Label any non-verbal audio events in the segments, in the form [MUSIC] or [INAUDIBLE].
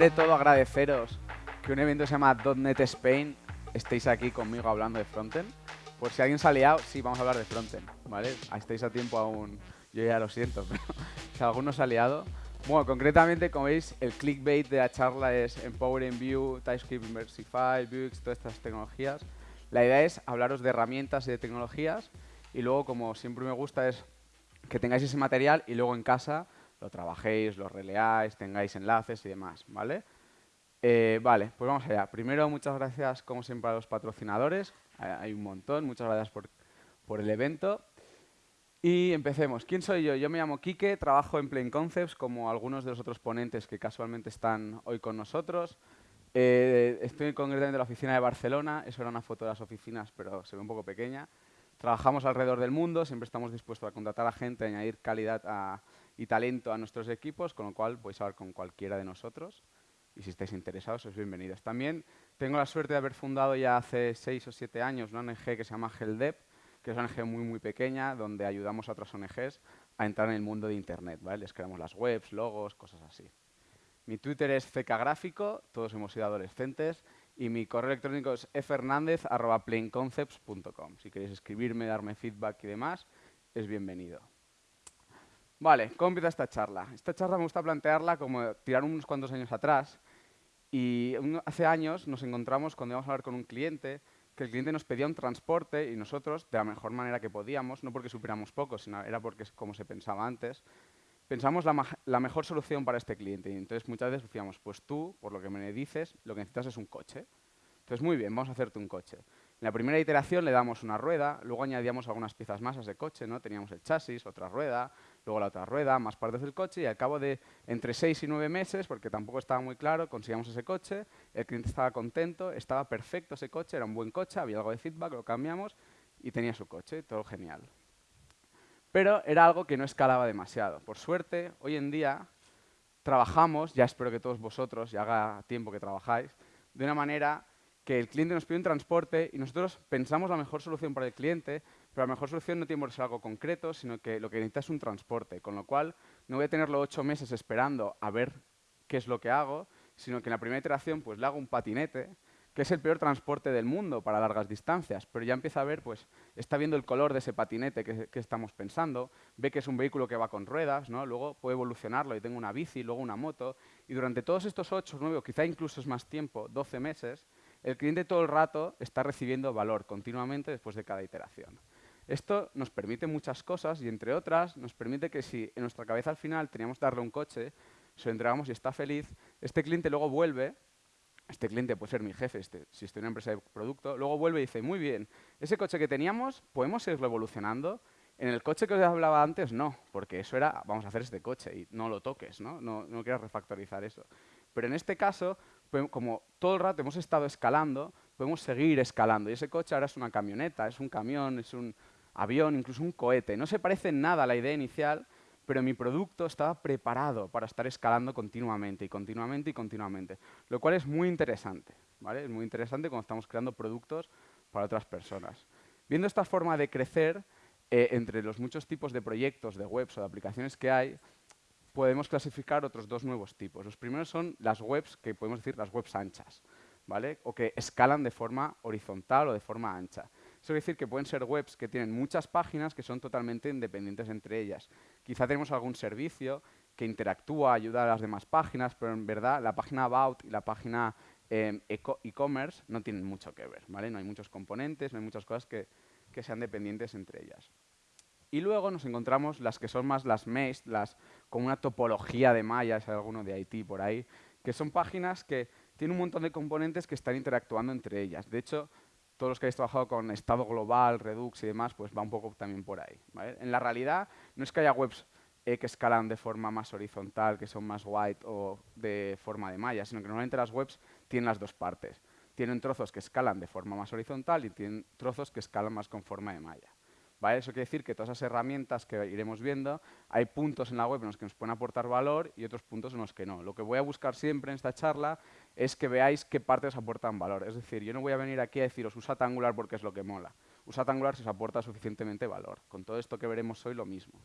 primero de todo agradeceros que un evento se llama .NET Spain estéis aquí conmigo hablando de frontend. Por si alguien se ha liado, sí, vamos a hablar de frontend, ¿vale? Estáis a tiempo aún, yo ya lo siento, [LAUGHS] pero si alguno se ha liado. Bueno, concretamente, como veis, el clickbait de la charla es Empowering Vue, TypeScript Inversify, Vuex, todas estas tecnologías. La idea es hablaros de herramientas y de tecnologías y luego, como siempre me gusta, es que tengáis ese material y luego en casa lo trabajéis, lo releáis, tengáis enlaces y demás, ¿vale? Eh, vale, pues vamos allá. Primero, muchas gracias, como siempre, a los patrocinadores. Hay un montón. Muchas gracias por, por el evento. Y empecemos. ¿Quién soy yo? Yo me llamo Quique, trabajo en Plain Concepts, como algunos de los otros ponentes que casualmente están hoy con nosotros. Eh, estoy concretamente en la oficina de Barcelona. Eso era una foto de las oficinas, pero se ve un poco pequeña. Trabajamos alrededor del mundo, siempre estamos dispuestos a contratar a gente, a añadir calidad y talento a nuestros equipos, con lo cual podéis hablar con cualquiera de nosotros y si estáis interesados, sois bienvenidos. También tengo la suerte de haber fundado ya hace seis o siete años una ONG que se llama HELDEP, que es una ONG muy, muy pequeña, donde ayudamos a otras ONGs a entrar en el mundo de Internet. ¿vale? Les creamos las webs, logos, cosas así. Mi Twitter es fkgráfico, todos hemos sido adolescentes, y mi correo electrónico es efernandez.plainconcepts.com. Si queréis escribirme, darme feedback y demás, es bienvenido. Vale, ¿cómo empieza esta charla? Esta charla me gusta plantearla como tirar unos cuantos años atrás. Y hace años nos encontramos cuando íbamos a hablar con un cliente, que el cliente nos pedía un transporte y nosotros, de la mejor manera que podíamos, no porque supiéramos poco, sino era porque es como se pensaba antes, pensamos la, la mejor solución para este cliente. Y entonces muchas veces decíamos, pues tú, por lo que me dices, lo que necesitas es un coche. Entonces, muy bien, vamos a hacerte un coche. En la primera iteración le damos una rueda, luego añadíamos algunas piezas más a ese coche, ¿no? Teníamos el chasis, otra rueda, luego la otra rueda, más partes del coche y al cabo de entre seis y nueve meses, porque tampoco estaba muy claro, conseguíamos ese coche, el cliente estaba contento, estaba perfecto ese coche, era un buen coche, había algo de feedback, lo cambiamos y tenía su coche, todo genial. Pero era algo que no escalaba demasiado. Por suerte, hoy en día trabajamos, ya espero que todos vosotros, ya haga tiempo que trabajáis, de una manera que el cliente nos pide un transporte y nosotros pensamos la mejor solución para el cliente, pero la mejor solución no tiene por ser algo concreto, sino que lo que necesita es un transporte, con lo cual no voy a tenerlo ocho meses esperando a ver qué es lo que hago, sino que en la primera iteración pues, le hago un patinete, que es el peor transporte del mundo para largas distancias, pero ya empieza a ver, pues, está viendo el color de ese patinete que, que, estamos pensando, ve que es un vehículo que va con ruedas, ¿no? luego puede evolucionarlo y tengo una bici, luego una moto, y durante todos estos ocho, nueve, o quizá incluso es más tiempo, 12 meses, el cliente todo el rato está recibiendo valor continuamente después de cada iteración. Esto nos permite muchas cosas y, entre otras, nos permite que si en nuestra cabeza al final teníamos que darle un coche, se lo entregamos y está feliz, este cliente luego vuelve, este cliente puede ser mi jefe este, si estoy en una empresa de producto, luego vuelve y dice, muy bien, ese coche que teníamos, ¿podemos seguirlo evolucionando? En el coche que os hablaba antes, no, porque eso era, vamos a hacer este coche y no lo toques, ¿no? No, no quieras refactorizar eso. Pero en este caso, como todo el rato hemos estado escalando, podemos seguir escalando. Y ese coche ahora es una camioneta, es un camión, es un avión, incluso un cohete. No se parece nada a la idea inicial, pero mi producto estaba preparado para estar escalando continuamente y continuamente y continuamente, lo cual es muy interesante. ¿vale? Es muy interesante cuando estamos creando productos para otras personas. Viendo esta forma de crecer, eh, entre los muchos tipos de proyectos, de webs o de aplicaciones que hay, podemos clasificar otros dos nuevos tipos. Los primeros son las webs, que podemos decir las webs anchas, ¿vale? o que escalan de forma horizontal o de forma ancha. Eso quiere decir que pueden ser webs que tienen muchas páginas que son totalmente independientes entre ellas. Quizá tenemos algún servicio que interactúa, ayuda a las demás páginas, pero en verdad la página About y la página em, e-commerce no tienen mucho que ver. ¿vale? No hay muchos componentes, no hay muchas cosas que, que sean dependientes entre ellas. Y luego nos encontramos las que son más las mesh, las con una topología de mallas, hay alguno de IT por ahí, que son páginas que tienen un montón de componentes que están interactuando entre ellas. De hecho, todos los que habéis trabajado con estado global, Redux y demás, pues va un poco también por ahí. En la realidad, no es que haya webs eh, que escalan de forma más horizontal, que son más white o de forma de malla, sino que normalmente las webs tienen las dos partes. Tienen trozos que escalan de forma más horizontal y tienen trozos que escalan más con forma de malla. Eso quiere decir que todas esas herramientas que iremos viendo, hay puntos en la web en los que nos pueden aportar valor y otros puntos en los que no. Lo que voy a buscar siempre en esta charla es que veáis qué partes aportan valor. Es decir, yo no voy a venir aquí a deciros usad Angular porque es lo que mola. Usad Angular si os aporta suficientemente valor. Con todo esto que veremos hoy lo mismo.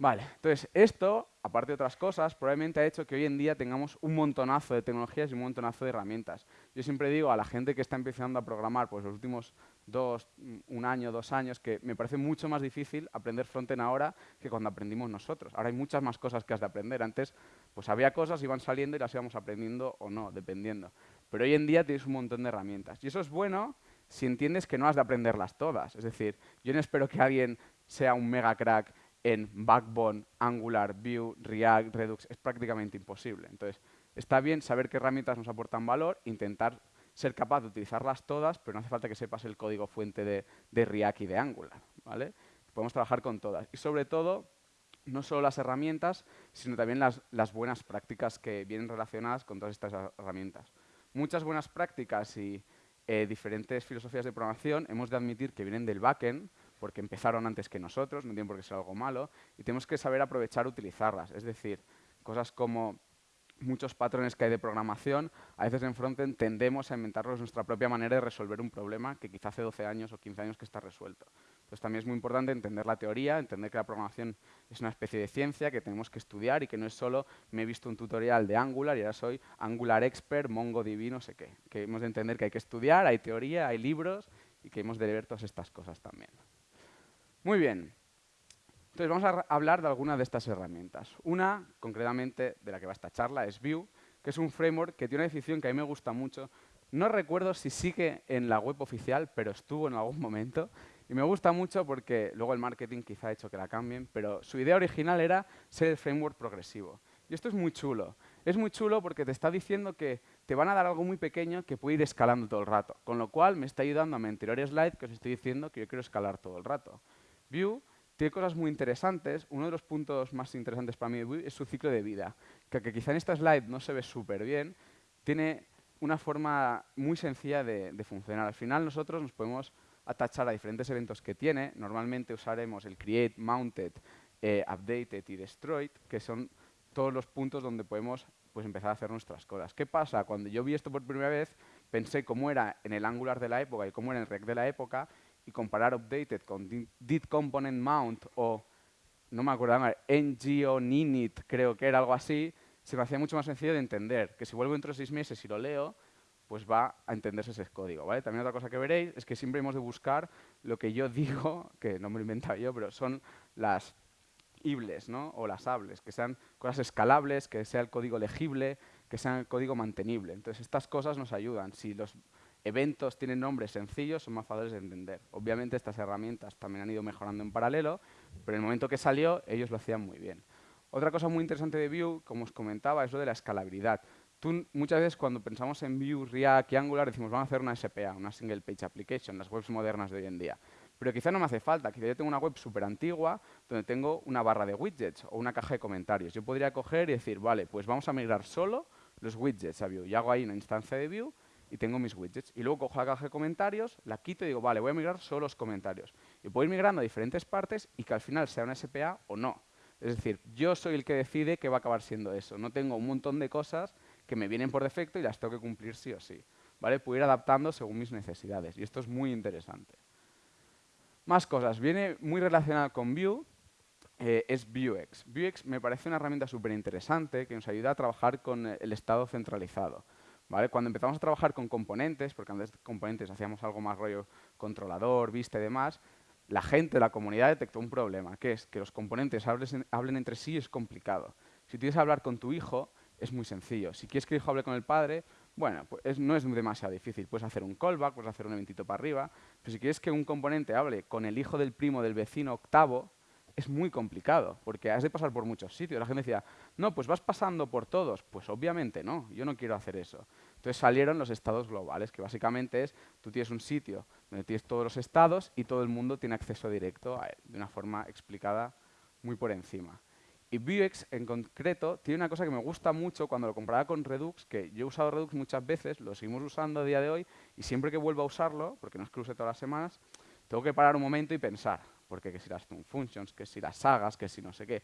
Vale, entonces esto, aparte de otras cosas, probablemente ha hecho que hoy en día tengamos un montonazo de tecnologías y un montonazo de herramientas. Yo siempre digo a la gente que está empezando a programar pues los últimos dos, un año, dos años, que me parece mucho más difícil aprender frontend ahora que cuando aprendimos nosotros. Ahora hay muchas más cosas que has de aprender. Antes pues había cosas, iban saliendo y las íbamos aprendiendo o no, dependiendo. Pero hoy en día tienes un montón de herramientas. Y eso es bueno si entiendes que no has de aprenderlas todas. Es decir, yo no espero que alguien sea un mega crack en Backbone, Angular, Vue, React, Redux, es prácticamente imposible. Entonces, está bien saber qué herramientas nos aportan valor, intentar ser capaz de utilizarlas todas, pero no hace falta que sepas el código fuente de, React y de Angular. ¿vale? Podemos trabajar con todas. Y sobre todo, no solo las herramientas, sino también las, buenas prácticas que vienen relacionadas con todas estas herramientas. Muchas buenas prácticas y eh, diferentes filosofías de programación hemos de admitir que vienen del backend, porque empezaron antes que nosotros, no tiene por qué ser algo malo, y tenemos que saber aprovechar utilizarlas. Es decir, cosas como muchos patrones que hay de programación, a veces en frontend tendemos a inventarlos nuestra propia manera de resolver un problema que quizá hace 12 años o 15 años que está resuelto. Entonces también es muy importante entender la teoría, entender que la programación es una especie de ciencia que tenemos que estudiar y que no es solo me he visto un tutorial de Angular y ahora soy Angular Expert, MongoDB, no sé qué. Que hemos de entender que hay que estudiar, hay teoría, hay libros y que hemos de ver todas estas cosas también. Muy bien. Entonces vamos a hablar de algunas de estas herramientas. Una, concretamente, de la que va esta charla, es Vue, que es un framework que tiene una definición que a mí me gusta mucho. No recuerdo si sigue en la web oficial, pero estuvo en algún momento. Y me gusta mucho porque luego el marketing quizá ha hecho que la cambien, pero su idea original era ser el framework progresivo. Y esto es muy chulo. Es muy chulo porque te está diciendo que te van a dar algo muy pequeño que puede ir escalando todo el rato. Con lo cual me está ayudando a mi anterior slide que os estoy diciendo que yo quiero escalar todo el rato. Vue tiene cosas muy interesantes. Uno de los puntos más interesantes para mí de Vue es su ciclo de vida, que, quizá en esta slide no se ve súper bien, tiene una forma muy sencilla de, funcionar. Al final nosotros nos podemos atachar a diferentes eventos que tiene. Normalmente usaremos el create, mounted, eh, updated y destroyed, que son todos los puntos donde podemos pues, empezar a hacer nuestras cosas. ¿Qué pasa? Cuando yo vi esto por primera vez, pensé cómo era en el Angular de la época y cómo era en el React de la época, y comparar updated con did component mount o, no me acuerdo, ng o ninit, creo que era algo así, se me hacía mucho más sencillo de entender, que si vuelvo dentro de seis meses y lo leo, pues va a entenderse ese código. ¿vale? También otra cosa que veréis es que siempre hemos de buscar lo que yo digo, [LAUGHS] que no me lo he inventado yo, pero son las ibles ¿no? o las hables, que sean cosas escalables, que sea el código legible, que sea el código mantenible. Entonces, estas cosas nos ayudan. Si los eventos tienen nombres sencillos, son más fáciles de entender. Obviamente estas herramientas también han ido mejorando en paralelo, pero en el momento que salió ellos lo hacían muy bien. Otra cosa muy interesante de Vue, como os comentaba, es lo de la escalabilidad. Muchas veces cuando pensamos en Vue, React y Angular decimos vamos a hacer una SPA, una Single Page Application, las webs modernas de hoy en día. Pero quizá no me hace falta, quizá yo tengo una web súper antigua donde tengo una barra de widgets o una caja de comentarios. Yo podría coger y decir, vale, pues vamos a migrar solo los widgets a Vue. Y hago ahí una instancia de Vue y tengo mis widgets. Y luego cojo la caja de comentarios, la quito y digo, vale, voy a migrar solo los comentarios. Y puedo ir migrando a diferentes partes y que al final sea una SPA o no. Es decir, yo soy el que decide que va a acabar siendo eso. No tengo un montón de cosas que me vienen por defecto y las tengo que cumplir sí o sí. ¿Vale? Puedo ir adaptando según mis necesidades. Y esto es muy interesante. Más cosas. Viene muy relacionado con Vue, eh, es Vuex. Vuex me parece una herramienta súper interesante que nos ayuda a trabajar con el estado centralizado. Cuando empezamos a trabajar con componentes, porque antes de componentes hacíamos algo más rollo controlador, vista y demás, la gente, la comunidad detectó un problema, que es que los componentes hablen entre sí es complicado. Si tienes que hablar con tu hijo, es muy sencillo. Si quieres que el hijo hable con el padre, bueno, pues no es demasiado difícil. Puedes hacer un callback, puedes hacer un eventito para arriba, pero si quieres que un componente hable con el hijo del primo del vecino octavo, es muy complicado, porque has de pasar por muchos sitios. La gente decía, no, pues vas pasando por todos. Pues obviamente no, yo no quiero hacer eso. Entonces salieron los estados globales, que básicamente es, tú tienes un sitio donde tienes todos los estados y todo el mundo tiene acceso directo a él, de una forma explicada muy por encima. Y Vuex, en concreto, tiene una cosa que me gusta mucho cuando lo comparaba con Redux, que yo he usado Redux muchas veces, lo seguimos usando a día de hoy, y siempre que vuelvo a usarlo, porque no es que lo use todas las semanas, tengo que parar un momento y pensar, porque que si las functions, que si las sagas, que si no sé qué.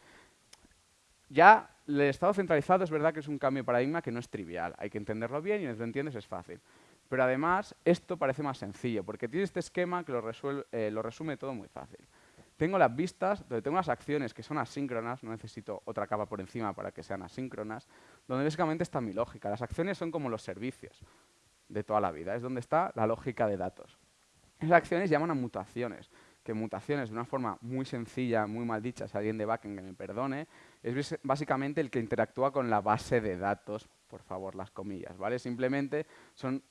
Ya el estado centralizado es verdad que es un cambio de paradigma que no es trivial. Hay que entenderlo bien y si lo entiendes es fácil. Pero además, esto parece más sencillo, porque tiene este esquema que lo, eh, lo resume todo muy fácil. tengo las vistas, donde tengo las acciones que son asíncronas, no necesito otra capa por encima para que sean asíncronas, donde básicamente está mi lógica. Las acciones son como los servicios de toda la vida, es donde está la lógica de datos. Esas acciones llaman a mutaciones, que mutaciones de una forma muy sencilla, muy mal alguien de backend que me perdone, es básicamente el que interactúa con la base de datos, por favor, las comillas, ¿vale? Simplemente son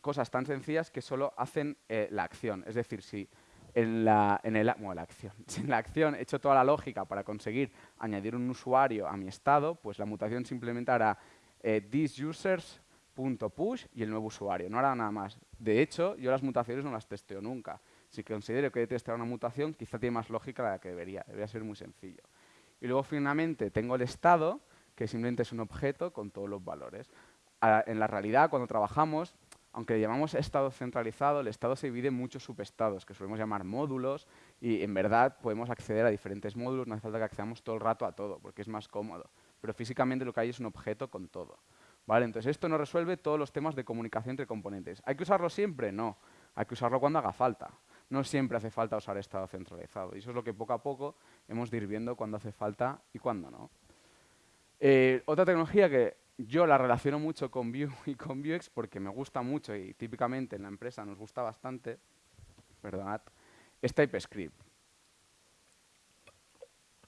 cosas tan sencillas que solo hacen eh, la acción. Es decir, si en la, en el, la acción, [LAUGHS] si la acción he hecho toda la lógica para conseguir añadir un usuario a mi estado, pues la mutación simplemente hará eh, thisusers.push y el nuevo usuario, no hará nada más. De hecho, yo las mutaciones no las testeo nunca. Si considero que he testeado una mutación, quizá tiene más lógica la que debería. Debería ser muy sencillo. Y luego finalmente tengo el estado, que simplemente es un objeto con todos los valores. en la realidad, cuando trabajamos, aunque le llamamos estado centralizado, el estado se divide en muchos subestados, que solemos llamar módulos, y en verdad podemos acceder a diferentes módulos, no hace falta que accedamos todo el rato a todo, porque es más cómodo. Pero físicamente lo que hay es un objeto con todo. ¿Vale? Entonces esto no resuelve todos los temas de comunicación entre componentes. ¿Hay que usarlo siempre? No. Hay que usarlo cuando haga falta. No siempre hace falta usar estado centralizado. Y eso es lo que poco a poco hemos de ir viendo cuándo hace falta y cuándo no. Eh, otra tecnología que yo la relaciono mucho con Vue [LAUGHS] y con Vuex porque me gusta mucho y típicamente en la empresa nos gusta bastante, perdonad, es TypeScript.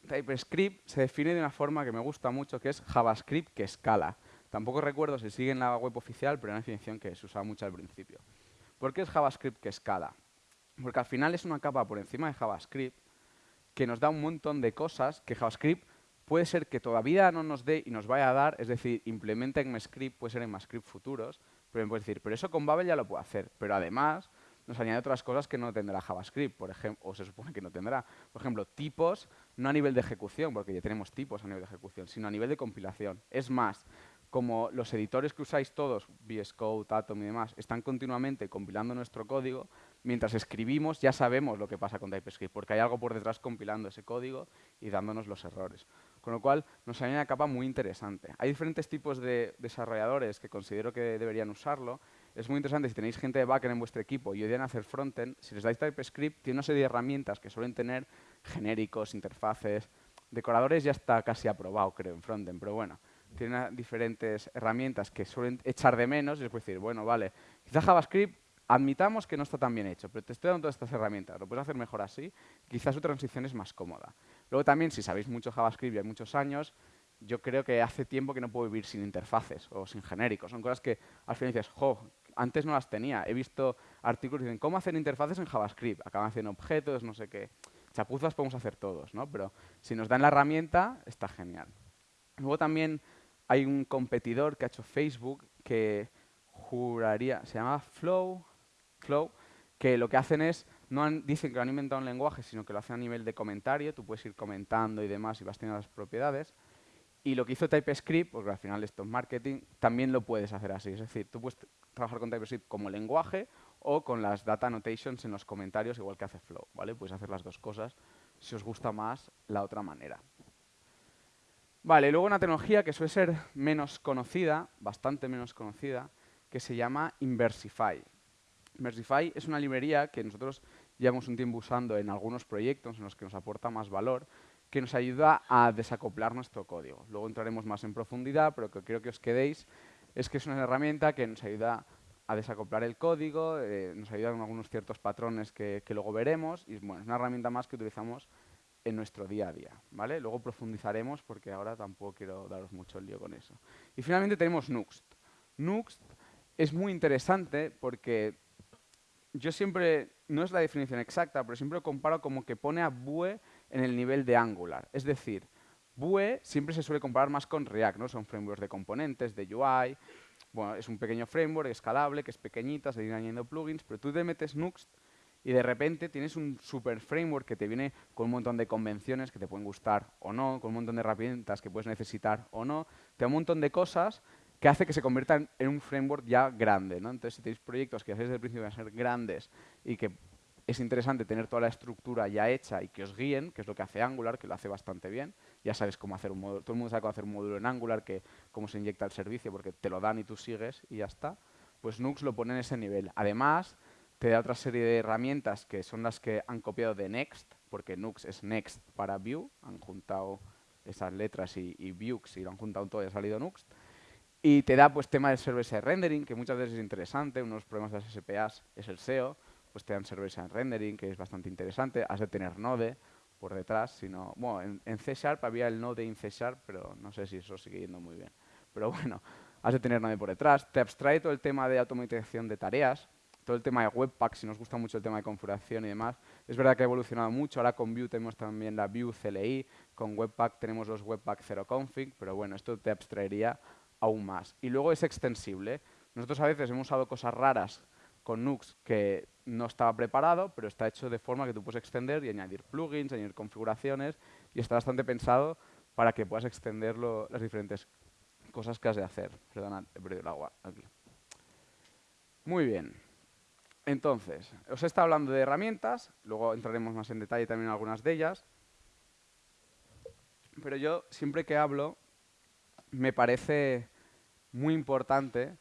TypeScript se define de una forma que me gusta mucho, que es JavaScript que escala. Tampoco recuerdo si sigue en la web oficial, pero es una definición que se usaba mucho al principio. ¿Por qué es JavaScript que escala? Porque al final es una capa por encima de JavaScript que nos da un montón de cosas que JavaScript puede ser que todavía no nos dé y nos vaya a dar, es decir, implementa en script, puede ser en script futuros, pero me puede decir, pero eso con Babel ya lo puedo hacer. Pero además nos añade otras cosas que no tendrá JavaScript, por ejemplo, o se supone que no tendrá. Por ejemplo, tipos, no a nivel de ejecución, porque ya tenemos tipos a nivel de ejecución, sino a nivel de compilación. Es más, como los editores que usáis todos, VS Code, Atom y demás, están continuamente compilando nuestro código, mientras escribimos ya sabemos lo que pasa con TypeScript, porque hay algo por detrás compilando ese código y dándonos los errores. Con lo cual, nos hay una capa muy interesante. Hay diferentes tipos de desarrolladores que considero que deberían usarlo. Es muy interesante si tenéis gente de backend en vuestro equipo y odian hacer frontend, si les dais TypeScript, tiene una serie de herramientas que suelen tener genéricos, interfaces, decoradores ya está casi aprobado, creo, en frontend, pero bueno, tiene diferentes herramientas que suelen echar de menos y les puedo decir, bueno, vale, quizá JavaScript admitamos que no está tan bien hecho, pero te estoy dando todas estas herramientas, lo puedes hacer mejor así, quizás su transición es más cómoda. Luego también, si sabéis mucho JavaScript y hay muchos años, yo creo que hace tiempo que no puedo vivir sin interfaces o sin genéricos. Son cosas que al final dices, jo, antes no las tenía. He visto artículos que dicen, ¿cómo hacer interfaces en JavaScript? Acaban haciendo objetos, no sé qué. Chapuzas podemos hacer todos, ¿no? Pero si nos dan la herramienta, está genial. Luego también hay un competidor que ha hecho Facebook que juraría, se llama Flow, Flow, que lo que hacen es, no dicen que lo han inventado un lenguaje, sino que lo hacen a nivel de comentario, tú puedes ir comentando y demás y vas teniendo las propiedades. Y lo que hizo TypeScript, porque al final esto es marketing, también lo puedes hacer así. Es decir, tú puedes trabajar con TypeScript como lenguaje o con las data annotations en los comentarios, igual que hace Flow. ¿vale? Puedes hacer las dos cosas si os gusta más la otra manera. Vale, luego una tecnología que suele ser menos conocida, bastante menos conocida, que se llama Inversify. Inversify es una librería que nosotros llevamos un tiempo usando en algunos proyectos en los que nos aporta más valor, que nos ayuda a desacoplar nuestro código. Luego entraremos más en profundidad, pero que quiero que os quedéis es que es una herramienta que nos ayuda a desacoplar el código, eh, nos ayuda con algunos ciertos patrones que, que, luego veremos, y bueno, es una herramienta más que utilizamos en nuestro día a día. ¿vale? Luego profundizaremos porque ahora tampoco quiero daros mucho lío con eso. Y finalmente tenemos Nuxt. Nuxt es muy interesante porque yo siempre, no es la definición exacta, pero siempre lo comparo como que pone a Vue en el nivel de Angular. Es decir, Vue siempre se suele comparar más con React, ¿no? Son frameworks de componentes, de UI. Bueno, es un pequeño framework escalable, que es pequeñita, se viene añadiendo plugins, pero tú te metes Nuxt y de repente tienes un super framework que te viene con un montón de convenciones que te pueden gustar o no, con un montón de herramientas que puedes necesitar o no, te da un montón de cosas que hace que se conviertan en un framework ya grande. ¿no? Entonces, si tenéis proyectos que desde el principio van a ser grandes y que es interesante tener toda la estructura ya hecha y que os guíen, que es lo que hace Angular, que lo hace bastante bien. Ya sabes cómo hacer un módulo, todo el mundo sabe cómo hacer un módulo en Angular, que cómo se inyecta el servicio, porque te lo dan y tú sigues y ya está. Pues Nux lo pone en ese nivel. Además, te da otra serie de herramientas que son las que han copiado de Next, porque Nux es Next para Vue, han juntado esas letras y, y Vuex y lo han juntado todo y ha salido Nux. Y te da pues tema de server-side rendering, que muchas veces es interesante, unos problemas de las SPAs es el SEO, pues te dan server-side rendering, que es bastante interesante, has de tener Node por detrás, sino, bueno, en, en C Sharp había el Node en C Sharp, pero no sé si eso sigue yendo muy bien. Pero [LAUGHS] bueno, has de tener Node por detrás, te abstrae todo el tema de automatización de tareas, todo el tema de Webpack, si nos gusta mucho el tema de configuración y demás. Es verdad que ha evolucionado mucho, ahora con Vue tenemos también la Vue CLI, con Webpack tenemos los Webpack 0 config, pero bueno, esto te abstraería aún más. Y luego es extensible. Nosotros a veces hemos usado cosas raras con Nux que no estaba preparado, pero está hecho de forma que tú puedes extender y añadir plugins, añadir configuraciones, y está bastante pensado para que puedas extender las diferentes cosas que has de hacer. Perdona, he perdido el agua aquí. Muy bien. Entonces, os he estado hablando de herramientas, luego entraremos más en detalle también en algunas de ellas, pero yo siempre que hablo me parece muy importante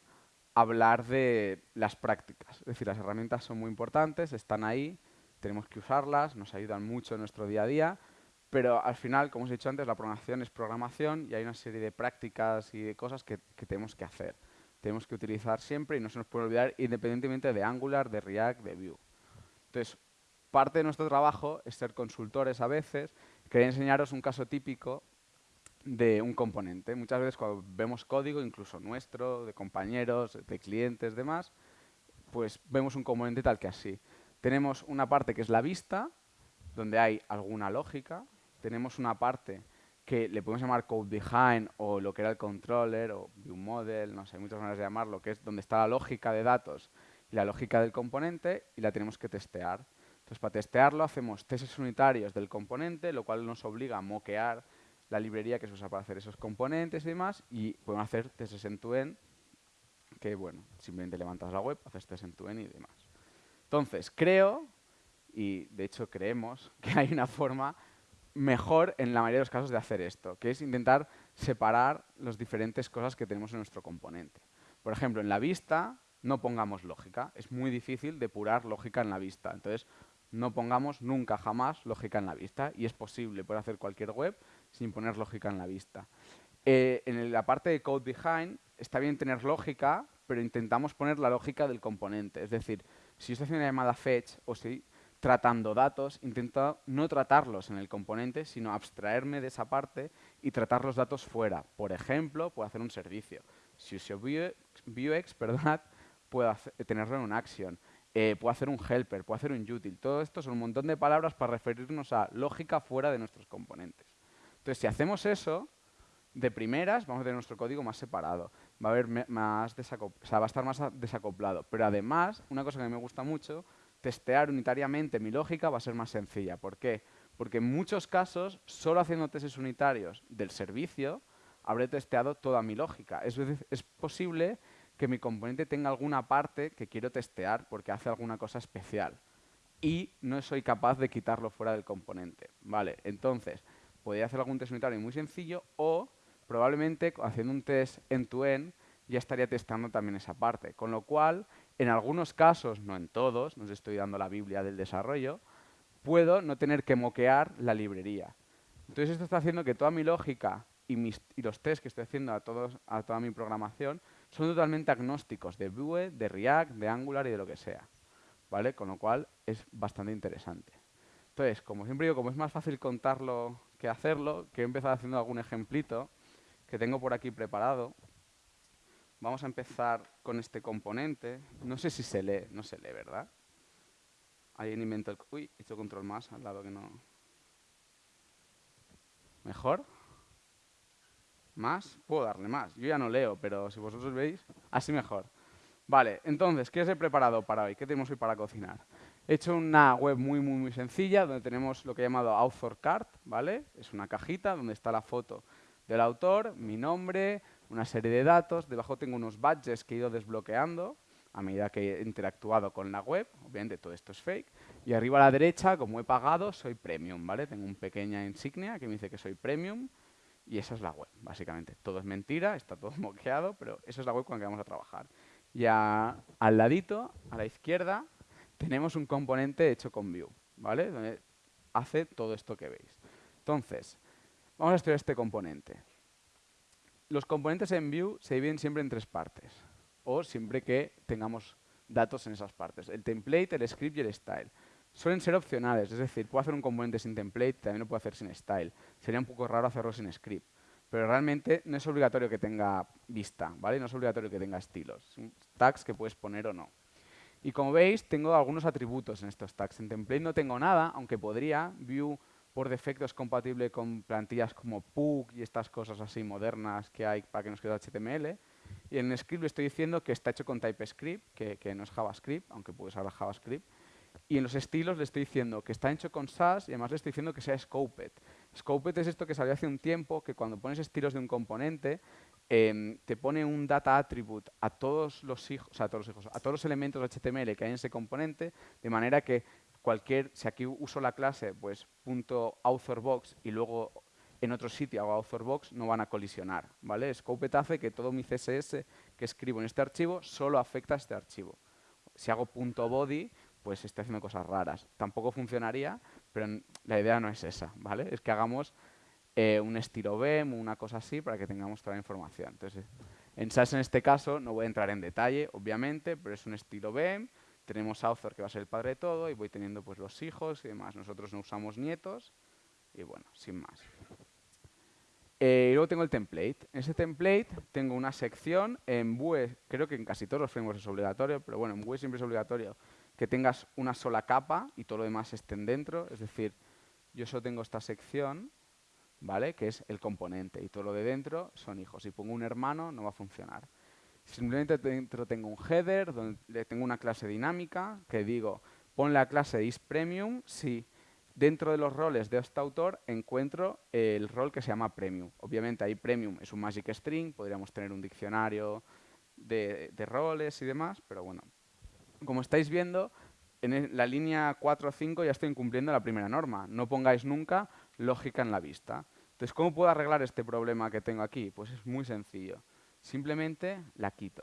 hablar de las prácticas. Es decir, las herramientas son muy importantes, están ahí, tenemos que usarlas, nos ayudan mucho en nuestro día a día, pero al final, como os he dicho antes, la programación es programación y hay una serie de prácticas y de cosas que, que tenemos que hacer tenemos que utilizar siempre y no se nos puede olvidar independientemente de Angular, de React, de Vue. Entonces, parte de nuestro trabajo es ser consultores a veces. Quería enseñaros un caso típico de un componente. Muchas veces cuando vemos código, incluso nuestro, de compañeros, de clientes, demás, pues vemos un componente tal que así. Tenemos una parte que es la vista, donde hay alguna lógica. Tenemos una parte que le podemos llamar code behind o lo que era el controller o view model, no sé, hay muchas maneras de llamarlo, que es donde está la lógica de datos y la lógica del componente y la tenemos que testear. Entonces, para testearlo hacemos testes unitarios del componente, lo cual nos obliga a moquear la librería que se usa para hacer esos componentes y demás, y podemos hacer testes end-to-end, que bueno, simplemente levantas la web, haces testes end-to-end y demás. Entonces, creo, y de hecho creemos, [LAUGHS] que hay una forma mejor en la mayoría de los casos de hacer esto, que es intentar separar las diferentes cosas que tenemos en nuestro componente. Por ejemplo, en la vista no pongamos lógica. Es muy difícil depurar lógica en la vista. Entonces, no pongamos nunca, jamás lógica en la vista. Y es posible, poder hacer cualquier web sin poner lógica en la vista. Eh, en la parte de code behind está bien tener lógica, pero intentamos poner la lógica del componente. Es decir, si yo estoy haciendo una llamada fetch o si tratando datos, intento no tratarlos en el componente, sino abstraerme de esa parte y tratar los datos fuera. Por ejemplo, puedo hacer un servicio. Si uso Vuex, [LAUGHS] perdonad, puedo tenerlo en un action. Eh, puedo hacer un helper, puedo hacer un util. Todo esto son un montón de palabras para referirnos a lógica fuera de nuestros componentes. Entonces, si hacemos eso, de primeras vamos a tener nuestro código más separado. Va a, haber más o sea, va a estar más desacoplado. Pero además, una cosa que me gusta mucho testear unitariamente mi lógica va a ser más sencilla. ¿Por qué? Porque en muchos casos, solo haciendo testes unitarios del servicio, habré testeado toda mi lógica. Es, es posible que mi componente tenga alguna parte que quiero testear porque hace alguna cosa especial y no soy capaz de quitarlo fuera del componente. Vale, entonces, podría hacer algún test unitario muy sencillo o probablemente haciendo un test end-to-end ya estaría testando también esa parte. Con lo cual, en algunos casos, no en todos, nos estoy dando la Biblia del desarrollo, puedo no tener que moquear la librería. Entonces esto está haciendo que toda mi lógica y, los tests que estoy haciendo a, a toda mi programación son totalmente agnósticos de Vue, de React, de Angular y de lo que sea. ¿Vale? Con lo cual es bastante interesante. Entonces, como siempre digo, como es más fácil contarlo que hacerlo, que he empezado haciendo algún ejemplito que tengo por aquí preparado. Vamos a empezar con este componente. No sé si se lee, no se lee, ¿verdad? Alguien inventó el... Uy, he hecho control más al lado que no... ¿Mejor? ¿Más? Puedo darle más. Yo ya no leo, pero si vosotros veis, así mejor. Vale, entonces, ¿qué os he preparado para hoy? ¿Qué tenemos hoy para cocinar? He hecho una web muy, muy, muy sencilla donde tenemos lo que he llamado Author Card, ¿vale? Es una cajita donde está la foto del autor, mi nombre, una serie de datos. Debajo tengo unos badges que he ido desbloqueando a medida que he interactuado con la web. Obviamente todo esto es fake. Y arriba a la derecha, como he pagado, soy premium, ¿vale? Tengo una pequeña insignia que me dice que soy premium y esa es la web, básicamente. Todo es mentira, está todo [LAUGHS] moqueado, pero esa es la web con la que vamos a trabajar. Y al ladito, a la izquierda, tenemos un componente hecho con Vue, ¿vale? hace todo esto que veis. Entonces, vamos a estudiar este componente. Los componentes en Vue se dividen siempre en tres partes, o siempre que tengamos datos en esas partes. El template, el script y el style. Suelen ser opcionales, es decir, puedo hacer un componente sin template, también lo puedo hacer sin style. Sería un poco raro hacerlo sin script. Pero realmente no es obligatorio que tenga vista, ¿vale? No es obligatorio que tenga estilos. Tags que puedes poner o no. Y como veis, tengo algunos atributos en estos tags. En template no tengo nada, aunque podría. Vue por defecto es compatible con plantillas como Pug y estas cosas así modernas que hay para que nos quede HTML. Y en script le estoy diciendo que está hecho con TypeScript, que, que no es JavaScript, aunque puedes usar JavaScript. Y en los estilos le estoy diciendo que está hecho con SAS y además le estoy diciendo que sea scoped. Scoped es esto que salió hace un tiempo, que cuando pones estilos de un componente, em, te pone un data attribute a todos los hijos, o sea, a todos los hijos, a todos los elementos HTML que hay en ese componente, de manera que cualquier, si aquí uso la clase, pues punto authorbox y luego en otro sitio hago authorbox, no van a colisionar, ¿vale? Scoped hace que todo mi CSS que escribo en este archivo solo afecta a este archivo. Si hago punto .body, pues estoy haciendo cosas raras. Tampoco funcionaría, pero la idea no es esa, ¿vale? Es que hagamos eh, un estilo BEM una cosa así para que tengamos toda la información. Entonces, en SAS en este caso no voy a entrar en detalle, obviamente, pero es un estilo BEM. Tenemos author que va a ser el padre de todo y voy teniendo pues los hijos y demás. Nosotros no usamos nietos y bueno, sin más. Eh, y luego tengo el template. En ese template tengo una sección en Vue, creo que en casi todos los frameworks es obligatorio, pero bueno, en Vue siempre es obligatorio que tengas una sola capa y todo lo demás estén dentro. Es decir, yo solo tengo esta sección, ¿vale? Que es el componente y todo lo de dentro son hijos. Si pongo un hermano no va a funcionar. Simplemente dentro tengo un header donde tengo una clase dinámica que digo, pon la clase isPremium si dentro de los roles de este autor encuentro el rol que se llama premium. Obviamente ahí premium es un magic string, podríamos tener un diccionario de, de roles y demás, pero bueno, como estáis viendo, en la línea 4 o 5 ya estoy incumpliendo la primera norma. No pongáis nunca lógica en la vista. Entonces, ¿cómo puedo arreglar este problema que tengo aquí? Pues es muy sencillo. Simplemente la quito.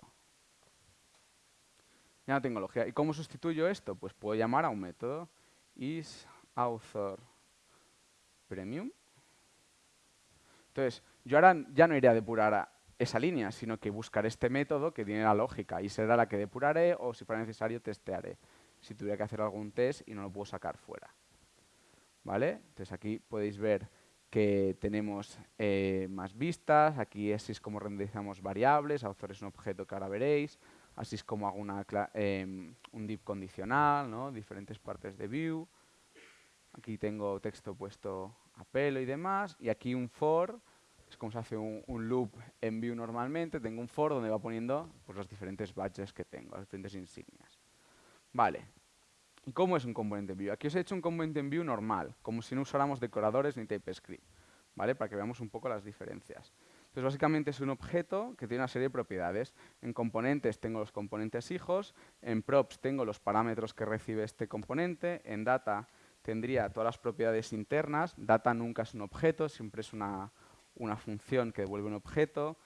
Ya no tengo lógica. ¿Y cómo sustituyo esto? Pues puedo llamar a un método isAuthor premium. Entonces, yo ahora ya no iré a depurar esa línea, sino que buscaré este método que tiene la lógica y será la que depuraré o, si fuera necesario, testearé. Si tuviera que hacer algún test y no lo puedo sacar fuera. ¿Vale? Entonces aquí podéis ver que tenemos eh, más vistas, aquí así es como renderizamos variables, author es un objeto que ahora veréis, así es como hago una, em, un div condicional, ¿no? diferentes partes de view. Aquí tengo texto puesto a pelo y demás, y aquí un for, es como se hace un, loop en Vue normalmente, tengo un for donde va poniendo pues, los diferentes badges que tengo, las diferentes insignias. Vale. ¿Y cómo es un componente en Vue? Aquí os he hecho un componente en Vue normal, como si no usáramos decoradores ni TypeScript, ¿vale? Para que veamos un poco las diferencias. Entonces, básicamente es un objeto que tiene una serie de propiedades. En componentes tengo los componentes hijos, en props tengo los parámetros que recibe este componente, en data tendría todas las propiedades internas. Data nunca es un objeto, siempre es una, una función que devuelve un objeto.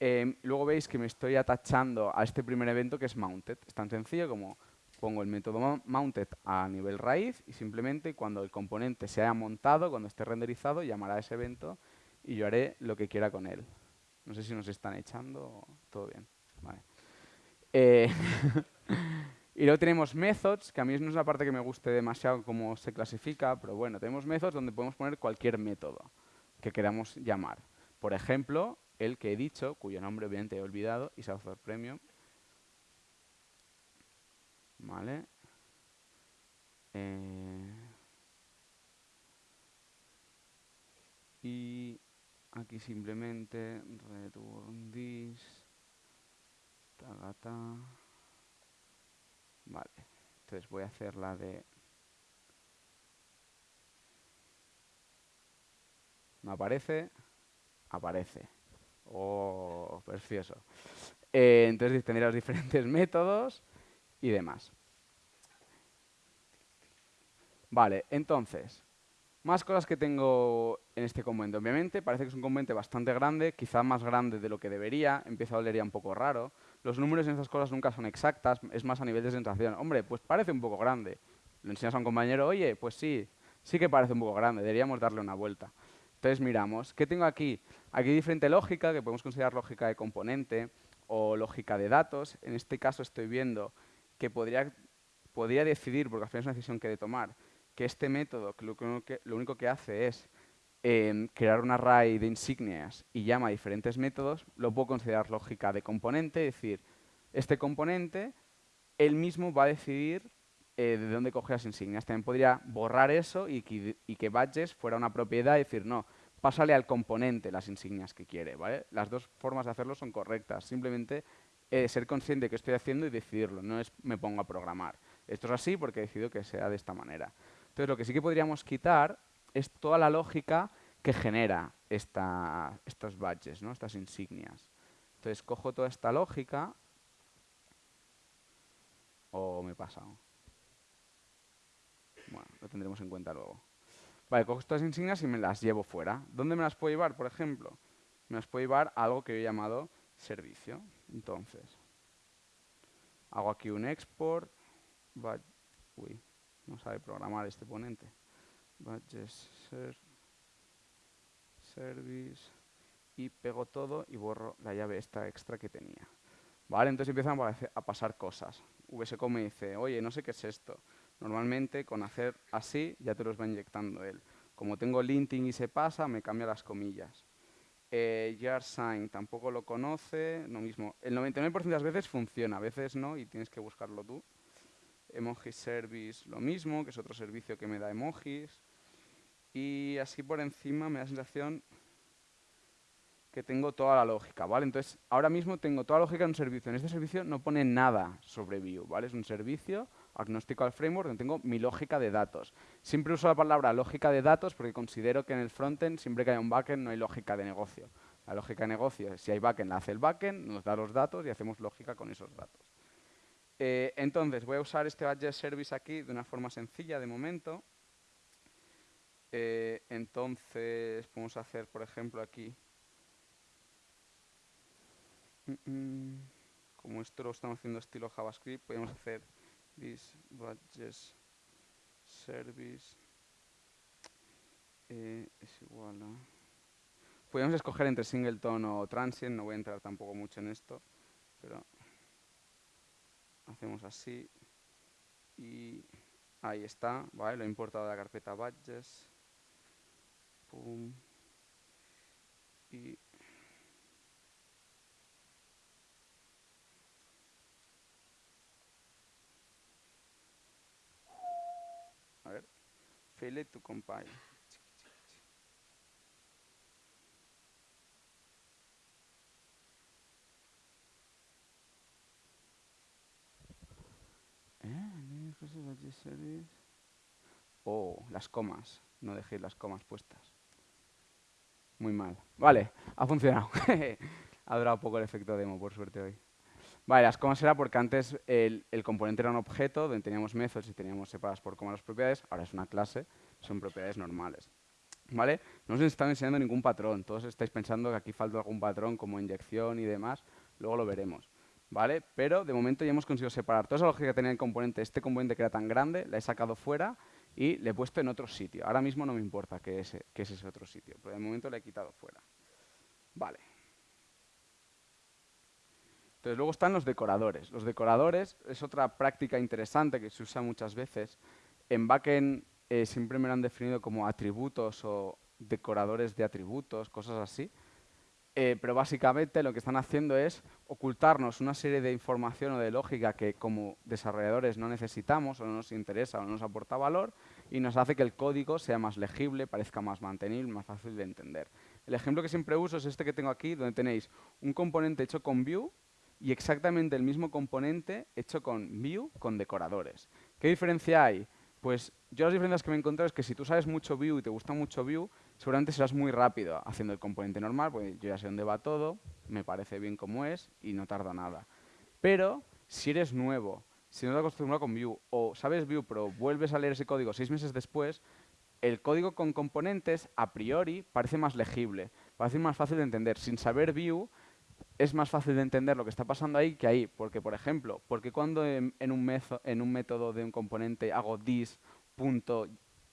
Em, luego veis que me estoy atachando a este primer evento que es mounted. Es tan sencillo como pongo el método mounted a nivel raíz y simplemente cuando el componente se haya montado, cuando esté renderizado, llamará a ese evento y yo haré lo que quiera con él. No sé si nos están echando. Todo bien. Eh, [LAUGHS] y luego tenemos methods, que a mí no es la parte que me guste demasiado cómo se clasifica, pero bueno, tenemos methods donde podemos poner cualquier método que queramos llamar. Por ejemplo, el que he dicho, cuyo nombre obviamente he olvidado, y Software Premium. ¿Vale? Eh, y aquí simplemente return this tagata vale entonces voy a hacer la de ¿Me aparece? Aparece. Oh, precioso. Eh, entonces tendría los diferentes [LAUGHS] métodos y demás. Vale, entonces, más cosas que tengo en este componente. Obviamente, parece que es un componente bastante grande, quizá más grande de lo que debería, empieza a oler un poco raro. Los números en estas cosas nunca son exactas, es más a nivel de sensación. Hombre, pues parece un poco grande. Le enseñas a un compañero, oye, pues sí, sí que parece un poco grande, deberíamos darle una vuelta. Entonces miramos, ¿qué tengo aquí? Aquí hay diferente lógica, que podemos considerar lógica de componente o lógica de datos. En este caso estoy viendo que podría, podría decidir, porque al final es una decisión que he de tomar, que este método que lo, único que hace es em, crear un array de insignias y llama a diferentes métodos, lo puedo considerar lógica de componente, es decir, este componente, él mismo va a decidir eh, de dónde coger las insignias. También podría borrar eso y que, y que badges fuera una propiedad y decir, no, pásale al componente las insignias que quiere. ¿vale? Las dos formas de hacerlo son correctas. Simplemente eh, ser consciente de qué estoy haciendo y decidirlo. No es me pongo a programar. Esto es así porque he decidido que sea de esta manera. Entonces, lo que sí que podríamos quitar es toda la lógica que genera esta, estos ¿no? estas insignias. Entonces, cojo toda esta lógica o me he pasado. Bueno, lo tendremos en cuenta luego. Vale, cojo estas insignias y me las llevo fuera. ¿Dónde me las puedo llevar, por ejemplo? Me las puedo llevar a algo que he llamado servicio. Entonces, hago aquí un export. Uy, no sabe programar este ponente. Badges service y pego todo y borro la llave esta extra que tenía. Vale, entonces empiezan a pasar cosas. VSCO me dice, oye, no sé qué es esto. Normalmente con hacer así ya te los va inyectando él. Como tengo linting y se pasa, me cambia las comillas. Eh, tampoco lo conoce, lo mismo. El 99% de las veces funciona, a veces no y tienes que buscarlo tú. Emoji Service lo mismo, que es otro servicio que me da emojis. Y así por encima me da la sensación que tengo toda la lógica, ¿vale? Entonces, ahora mismo tengo toda la lógica en un servicio. En este servicio no pone nada sobre Vue, ¿vale? Es un servicio agnóstico al framework donde tengo mi lógica de datos. Siempre uso la palabra lógica de datos porque considero que en el frontend, siempre que haya un backend, no hay lógica de negocio. La lógica de negocio si hay backend, la hace el backend, nos da los datos y hacemos lógica con esos datos. Eh, entonces, voy a usar este badge service aquí de una forma sencilla de momento. Eh, entonces, podemos hacer, por ejemplo, aquí... Mm, mm, como esto lo estamos haciendo estilo JavaScript, podemos hacer this badges service eh, es igual a... Podemos escoger entre singleton o transient, no voy a entrar tampoco mucho en esto, pero hacemos así y ahí está, ¿vale? Lo he importado de la carpeta badges. Pum. Y a ver, fail to compile. Oh, las comas. No dejéis las comas puestas. Muy mal. Vale, ha funcionado. [LAUGHS] ha durado poco el efecto demo, por suerte hoy. Vale, las comas era porque antes el, componente era un objeto donde teníamos métodos y teníamos separadas por comas las propiedades. Ahora es una clase, son propiedades normales. ¿Vale? No os están enseñando ningún patrón. Todos estáis pensando que aquí falta algún patrón como inyección y demás. Luego lo veremos. ¿vale? Pero de momento ya hemos conseguido separar toda esa lógica que tenía el componente, este componente que era tan grande, la he sacado fuera y le he puesto en otro sitio. Ahora mismo no me importa que es, es ese otro sitio, pero de momento le he quitado fuera. Vale. Entonces luego están los decoradores. Los decoradores es otra práctica interesante que se usa muchas veces. En backend eh, siempre me lo han definido como atributos o decoradores de atributos, cosas así. Eh, pero básicamente lo que están haciendo es ocultarnos una serie de información o de lógica que como desarrolladores no necesitamos o no nos interesa o no nos aporta valor y nos hace que el código sea más legible, parezca más mantenible, más fácil de entender. El ejemplo que siempre uso es este que tengo aquí, donde tenéis un componente hecho con Vue y exactamente el mismo componente hecho con Vue con decoradores. ¿Qué diferencia hay? Pues yo las diferencias que me he encontrado es que si tú sabes mucho Vue y te gusta mucho Vue, seguramente serás muy rápido haciendo el componente normal, porque yo ya sé dónde va todo, me parece bien como es y no tarda nada. Pero si eres nuevo, si no te has con Vue o sabes Vue pero vuelves a leer ese código seis meses después, el código con componentes a priori parece más legible, parece más fácil de entender. Sin saber Vue es más fácil de entender lo que está pasando ahí que ahí. Porque, por ejemplo, porque cuando en, un, en un método de un componente hago this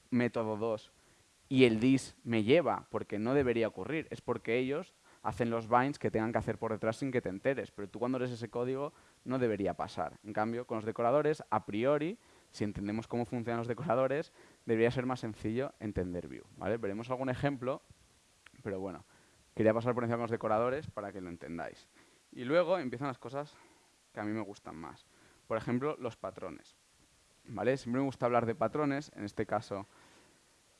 método 2 y el dis me lleva, porque no debería ocurrir. Es porque ellos hacen los binds que tengan que hacer por detrás sin que te enteres. Pero tú cuando lees ese código no debería pasar. En cambio, con los decoradores, a priori, si entendemos cómo funcionan los decoradores, debería ser más sencillo entender Vue. ¿vale? Veremos algún ejemplo, pero bueno, quería pasar por encima con los decoradores para que lo entendáis. Y luego empiezan las cosas que a mí me gustan más. Por ejemplo, los patrones. ¿Vale? Siempre me gusta hablar de patrones, en este caso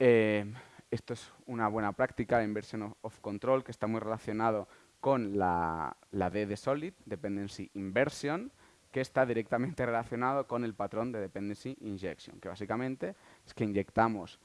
eh, esto es una buena práctica, inversion of, control, que está muy relacionado con la, la D de Solid, Dependency Inversion, que está directamente [LAUGHS] relacionado con el patrón de Dependency Injection, que básicamente es que inyectamos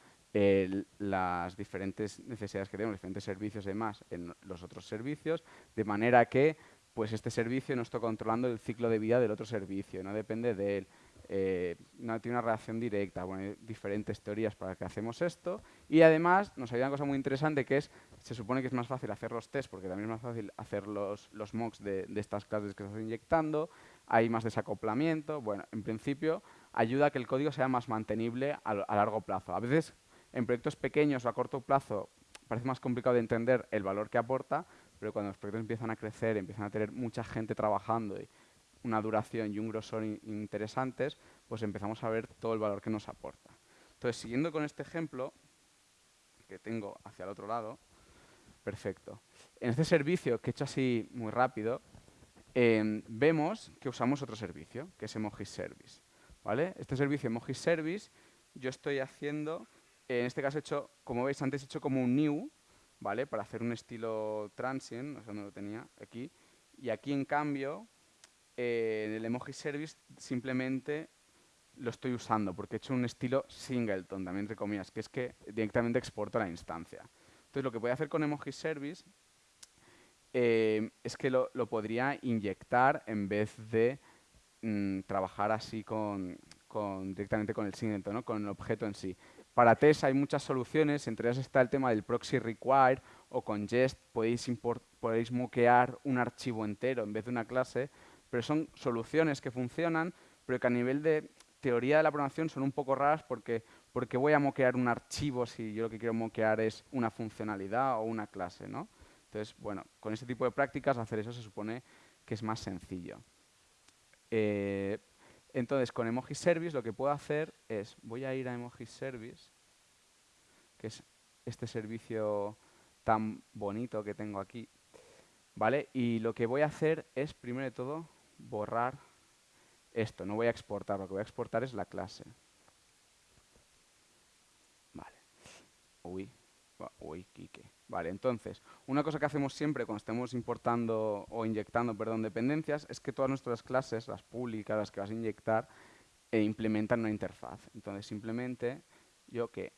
las diferentes necesidades que tenemos, diferentes servicios y demás en los otros servicios, de manera que pues este servicio no está controlando el ciclo de vida del otro servicio, no depende de él eh, no tiene una relación directa. Bueno, hay diferentes teorías para que hacemos esto. Y además nos ayuda una cosa muy interesante que es, se supone que es más fácil hacer los tests porque también es más fácil hacer los, los mocks de, estas clases que estás inyectando. Hay más desacoplamiento. Bueno, en principio ayuda a que el código sea más mantenible a, a largo plazo. A veces en proyectos pequeños o a corto plazo parece más complicado de entender el valor que aporta, pero cuando los proyectos empiezan a crecer, empiezan a tener mucha gente trabajando y una duración y un grosor interesantes, pues empezamos a ver todo el valor que nos aporta. Entonces, siguiendo con este ejemplo, que tengo hacia el otro lado, perfecto. En este servicio, que he hecho así muy rápido, em, vemos que usamos otro servicio, que es Emoji Service. ¿vale? Este servicio Emoji Service, yo estoy haciendo, en este caso he hecho, como veis, antes he hecho como un new, ¿vale? Para hacer un estilo transient, no sé dónde lo tenía, aquí. Y aquí, en cambio, en el emoji service simplemente lo estoy usando porque he hecho un estilo singleton, también entre comillas, que es que directamente exporto la instancia. Entonces lo que voy a hacer con emoji service eh, es que lo, podría inyectar en vez de mm, trabajar así con, directamente con el singleton, ¿no? con el objeto en sí. Para test hay muchas soluciones, entre ellas está el tema del proxy require o con jest podéis, moquear un archivo entero en vez de una clase pero son soluciones que funcionan, pero que a nivel de teoría de la programación son un poco raras porque, porque voy a moquear un archivo si yo lo que quiero moquear es una funcionalidad o una clase, ¿no? Entonces, bueno, con este tipo de prácticas hacer eso se supone que es más sencillo. Eh, entonces, con Emoji Service lo que puedo hacer es, voy a ir a Emoji Service, que es este servicio tan bonito que tengo aquí, ¿vale? Y lo que voy a hacer es, primero de todo, borrar esto. No voy a exportar, lo que voy a exportar es la clase. Vale. Uy, uy, Kike. Vale, entonces, una cosa que hacemos siempre cuando estemos importando o inyectando, perdón, dependencias, es que todas nuestras clases, las públicas, las que vas a inyectar, e implementan una interfaz. Entonces, simplemente, yo que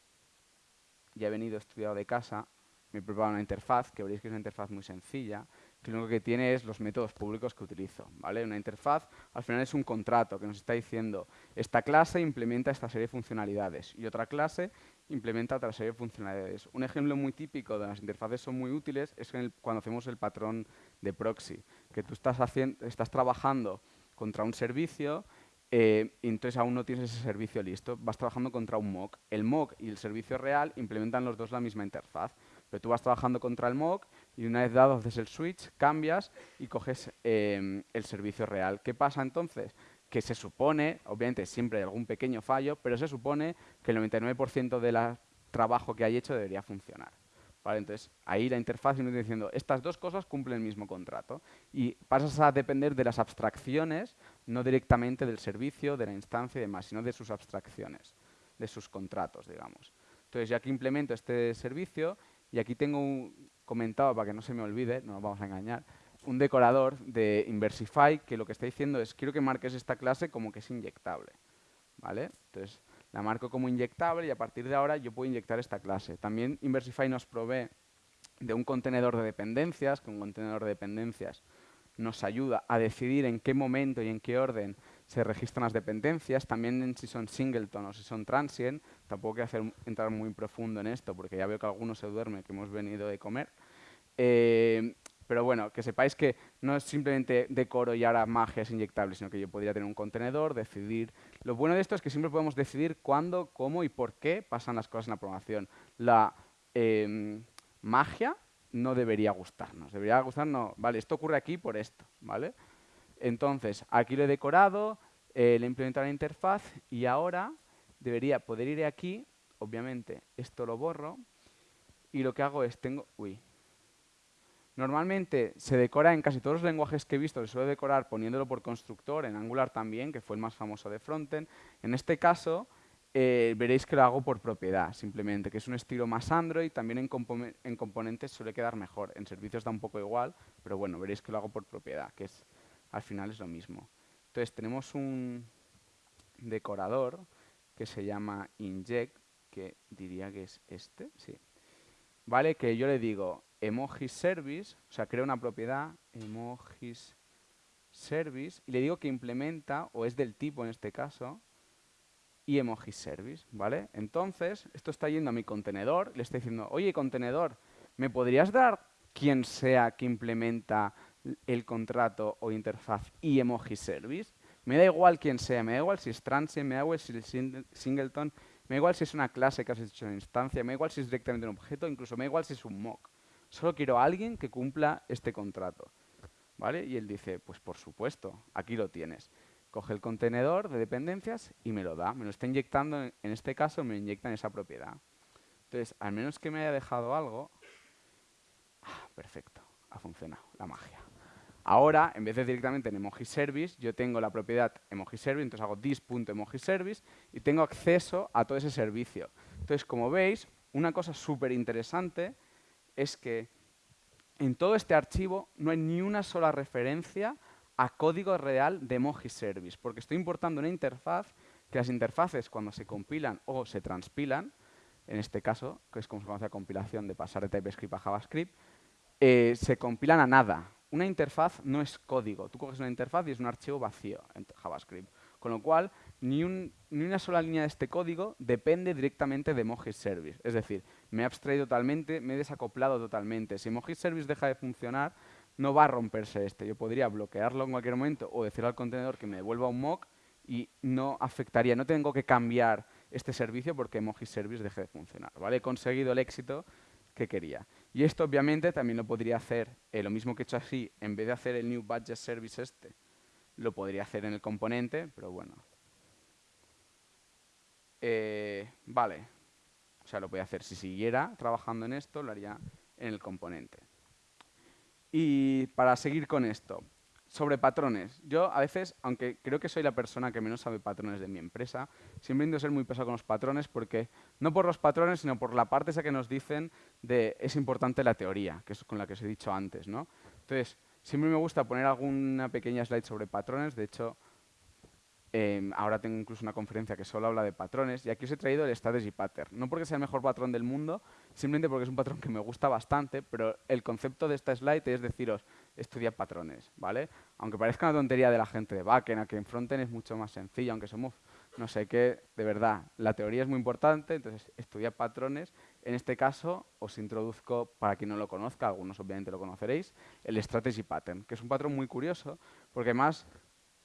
ya he venido estudiado de casa, me he preparado una interfaz, que veréis que es una interfaz muy sencilla, que lo único que tiene es los métodos públicos que utilizo. ¿vale? Una interfaz al final es un contrato que nos está diciendo esta clase implementa esta serie de funcionalidades y otra clase implementa otra serie de funcionalidades. Un ejemplo muy típico de las interfaces son muy útiles es cuando hacemos el patrón de proxy, que tú estás, haciendo, estás trabajando contra un servicio eh, y entonces aún no tienes ese servicio listo, vas trabajando contra un mock. El mock y el servicio real implementan los dos la misma interfaz, pero tú vas trabajando contra el mock y una vez dado haces el switch, cambias y coges em, el servicio real. ¿Qué pasa entonces? Que se supone, obviamente siempre hay algún pequeño fallo, pero se supone que el 99% del trabajo que hay hecho debería funcionar. ¿Vale? Entonces, ahí la interfaz nos está diciendo, estas dos cosas cumplen el mismo contrato. Y pasas a depender de las abstracciones, no directamente del servicio, de la instancia y demás, sino de sus abstracciones, de sus contratos, digamos. Entonces, ya que implemento este servicio, y aquí tengo un, comentado, para que no se me olvide, no nos vamos a engañar, un decorador de Inversify que lo que está diciendo es quiero que marques esta clase como que es inyectable. ¿vale? Entonces, la marco como inyectable y a partir de ahora yo puedo inyectar esta clase. También Inversify nos provee de un contenedor de dependencias, que un contenedor de dependencias nos ayuda a decidir en qué momento y en qué orden se registran las dependencias, también en si son singleton o si son transient. Tampoco quiero hacer, entrar muy profundo en esto porque ya veo que algunos se duermen, que hemos venido de comer. Eh, Pero bueno, que sepáis que no es simplemente decoro y ahora magia es inyectable, sino que yo podría tener un contenedor, decidir... Lo bueno de esto es que siempre podemos decidir cuándo, cómo y por qué pasan las cosas en la programación. La em, magia no debería gustarnos. Debería gustarnos, vale, esto ocurre aquí por esto, ¿vale? Entonces, aquí lo he decorado, eh, le he implementado la interfaz y ahora debería poder ir aquí, obviamente esto lo borro, y lo que hago es, tengo, uy, Normalmente se decora en casi todos los lenguajes que he visto, se suele decorar poniéndolo por constructor, en Angular también, que fue el más famoso de frontend. En este caso, eh, veréis que lo hago por propiedad, simplemente, que es un estilo más Android, también en, en, componentes suele quedar mejor, en servicios da un poco igual, pero bueno, veréis que lo hago por propiedad, que es al final es lo mismo. Entonces tenemos un decorador que se llama inject, que diría que es este, sí. ¿Vale? Que yo le digo, emojis service, o sea, creo una propiedad, emojis service, y le digo que implementa, o es del tipo en este caso, y emojis service, ¿vale? Entonces, esto está yendo a mi contenedor, le está diciendo, oye, contenedor, ¿me podrías dar quien sea que implementa el contrato o interfaz y emoji service? Me da igual quién sea, me da igual si es transient, me da igual si es singleton, me da igual si es una clase que has hecho en instancia, me da igual si es directamente un objeto, incluso me da igual si es un mock. Solo quiero a alguien que cumpla este contrato. ¿Vale? Y él dice, pues por supuesto, aquí lo tienes. Coge el contenedor de dependencias y me lo da. Me lo está inyectando, en este caso me inyecta en esa propiedad. Entonces, al menos que me haya dejado algo... Ah, perfecto, ha funcionado la magia. Ahora, en vez de directamente en emoji service, yo tengo la propiedad emoji service, entonces hago this.emoji service y tengo acceso a todo ese servicio. Entonces, como veis, una cosa súper interesante es que en todo este archivo no hay ni una sola referencia a código real de emoji service, porque estoy importando una interfaz que las interfaces cuando se compilan o se transpilan, en este caso, que es como se conoce la compilación de pasar de TypeScript a JavaScript, eh, se compilan a nada. Una interfaz no es código. Tú coges una interfaz y es un archivo vacío en JavaScript. Con lo cual, ni, una sola línea de este código depende directamente de Emoji Service. Es decir, me he abstraído totalmente, me he desacoplado totalmente. Si Emoji Service deja de funcionar, no va a romperse este. Yo podría bloquearlo en cualquier momento o decirle al contenedor que me devuelva un mock y no afectaría, no tengo que cambiar este servicio porque Emoji Service deje de funcionar. ¿vale? He conseguido el éxito que quería. Y esto obviamente también lo podría hacer, eh, lo mismo que he hecho así, en vez de hacer el New Budget Service este, lo podría hacer en el componente, pero bueno. Eh, vale. O sea, lo podría hacer. Si siguiera trabajando en esto, lo haría en el componente. Y para seguir con esto, sobre patrones. Yo a veces, aunque creo que soy la persona que menos sabe patrones de mi empresa, siempre intento ser muy pesado con los patrones porque, no por los patrones, sino por la parte esa que nos dicen de es importante la teoría, que es con la que os he dicho antes, ¿no? Entonces, Siempre me gusta poner alguna pequeña slide sobre patrones. De hecho, em, ahora tengo incluso una conferencia que solo habla de patrones. Y aquí os he traído el Strategy Pattern. No porque sea el mejor patrón del mundo, simplemente porque es un patrón que me gusta bastante, pero el concepto de esta slide es deciros, estudia patrones, ¿vale? Aunque parezca una tontería de la gente de backend, a que en frontend es mucho más sencillo, aunque somos no sé qué, de verdad, la teoría es muy importante, entonces estudia patrones. En este caso os introduzco, para quien no lo conozca, algunos obviamente lo conoceréis, el Strategy Pattern, que es un patrón muy curioso, porque además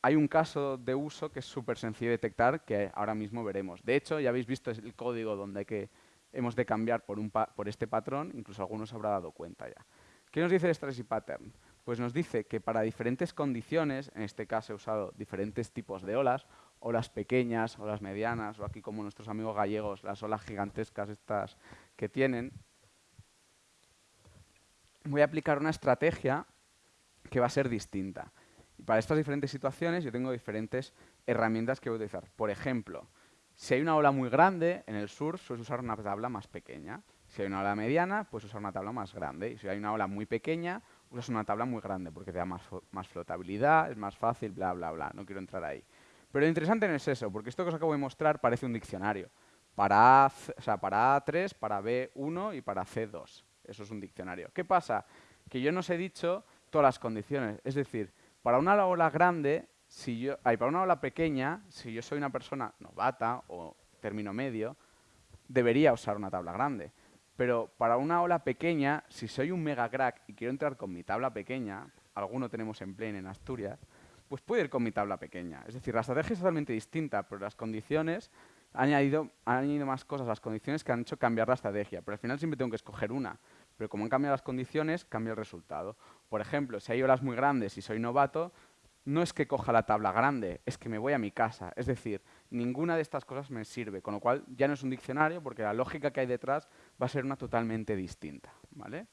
hay un caso de uso que es súper sencillo de detectar, que ahora mismo veremos. De hecho, ya habéis visto el código donde que hemos de cambiar por, este patrón, incluso algunos habrá dado cuenta ya. ¿Qué nos dice el Strategy Pattern? Pues nos dice que para diferentes condiciones, en este caso he usado diferentes tipos de olas, olas pequeñas, olas medianas, o aquí como nuestros amigos gallegos, las olas gigantescas estas que tienen, voy a aplicar una estrategia que va a ser distinta. Para estas diferentes situaciones yo tengo diferentes herramientas que voy a utilizar. Por ejemplo, si hay una ola muy grande, en el sur suelo usar una tabla más pequeña. Si hay una ola mediana, pues usar una tabla más grande. Y si hay una ola muy pequeña, usas una tabla muy grande porque te da más, más flotabilidad, es más fácil, bla, bla, bla. No quiero entrar ahí. Pero lo interesante no es eso, porque esto que os acabo de mostrar parece un diccionario. Para, A, o sea, para A3, para B1 y para C2. Eso es un diccionario. ¿Qué pasa? Que yo no os he dicho todas las condiciones. Es decir, para una ola grande, si yo, ay, para una ola pequeña, si yo soy una persona novata o término medio, debería usar una tabla grande. Pero para una ola pequeña, si soy un mega crack y quiero entrar con mi tabla pequeña, alguno tenemos en Plane en Asturias, pues puedo ir con mi tabla pequeña. Es decir, la estrategia es totalmente distinta, pero las condiciones han añadido, han añadido más cosas, las condiciones que han hecho cambiar la estrategia. Pero al final siempre tengo que escoger una. Pero como han cambiado las condiciones, cambia el resultado. Por ejemplo, si hay olas muy grandes y soy novato, no es que coja la tabla grande, es que me voy a mi casa. Es decir, ninguna de estas cosas me sirve, con lo cual ya no es un diccionario porque la lógica que hay detrás va a ser una totalmente distinta. ¿vale?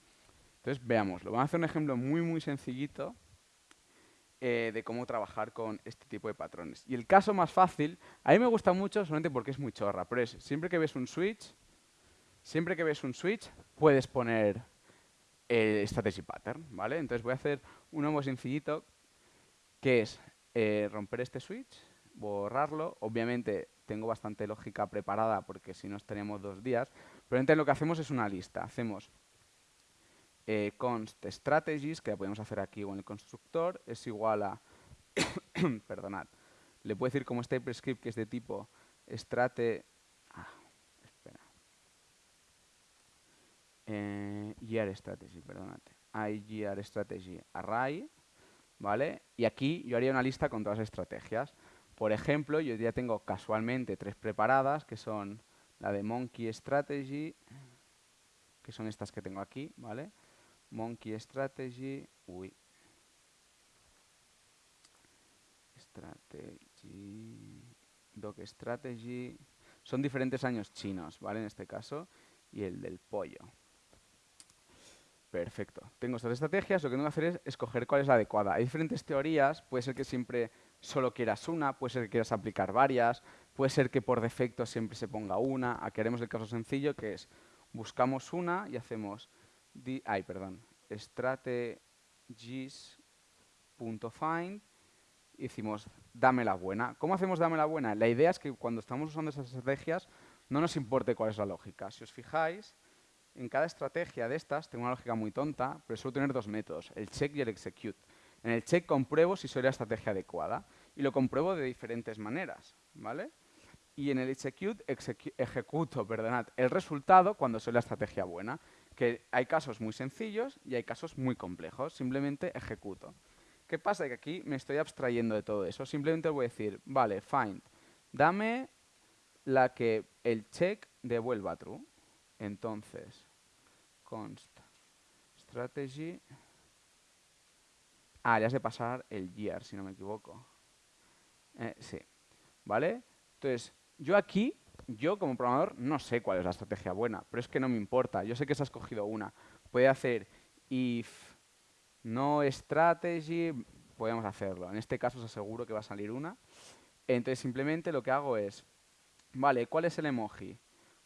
Entonces, veámoslo. Vamos a hacer un ejemplo muy, muy sencillito eh, de cómo trabajar con este tipo de patrones. Y el caso más fácil, a mí me gusta mucho solamente porque es muy chorra, pero es siempre que ves un switch, siempre que ves un switch, puedes poner el strategy pattern, ¿vale? Entonces voy a hacer uno muy sencillito que es eh, romper este switch, borrarlo. Obviamente tengo bastante lógica preparada porque si no estaríamos dos días. Pero entonces lo que hacemos es una lista. Hacemos eh, const strategies, que la podemos hacer aquí o en el constructor, es igual a, [COUGHS] perdonad, le puedo decir como este script que es de tipo strate, ah, espera, eh, strategy, perdonad, i strategy array, ¿vale? Y aquí yo haría una lista con todas las estrategias. Por ejemplo, yo ya tengo casualmente tres preparadas, que son la de Monkey Strategy, que son estas que tengo aquí, ¿vale? Monkey Strategy, uy, Strategy, Dog Strategy, son diferentes años chinos, ¿vale? En este caso, y el del pollo. Perfecto. Tengo estas estrategias, lo que tengo que hacer es escoger cuál es la adecuada. Hay diferentes teorías, puede ser que siempre solo quieras una, puede ser que quieras aplicar varias, puede ser que por defecto siempre se ponga una. Aquí haremos el caso sencillo, que es buscamos una y hacemos, ay, perdón, strategies.find y decimos dame la buena. ¿Cómo hacemos dame la buena? La idea es que cuando estamos usando esas estrategias no nos importe cuál es la lógica. Si os fijáis, en cada estrategia de estas, tengo una lógica muy tonta, pero suelo tener dos métodos, el check y el execute. En el check compruebo si soy la estrategia adecuada y lo compruebo de diferentes maneras, ¿vale? Y en el execute ejecuto perdonad, el resultado cuando soy la estrategia buena, que hay casos muy sencillos y hay casos muy complejos, simplemente ejecuto. ¿Qué pasa? Que aquí me estoy abstrayendo de todo eso, simplemente voy a decir, vale, find, dame la que el check devuelva true. Entonces, const strategy. Ah, ya de pasar el year, si no me equivoco. Eh, sí. ¿Vale? Entonces, yo aquí, yo como programador, no sé cuál es la estrategia buena, pero es que no me importa. Yo sé que se ha escogido una. Puede hacer if no strategy, podemos hacerlo. En este caso os aseguro que va a salir una. Entonces, simplemente lo que hago es, vale, ¿cuál es el emoji?